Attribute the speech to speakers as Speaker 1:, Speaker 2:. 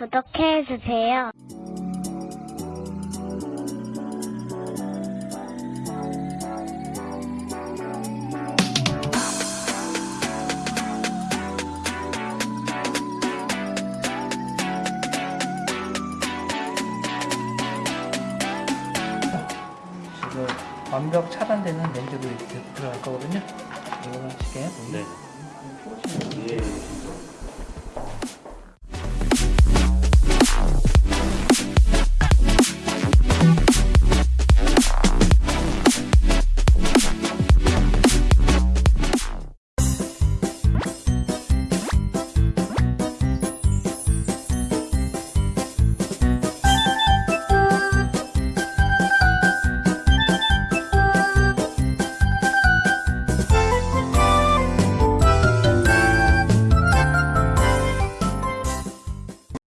Speaker 1: 구독해주세요.
Speaker 2: 지금 완벽 차단되는 렌즈도 이렇게 들어갈 거거든요. 이거는 쉽게
Speaker 3: 네. 예.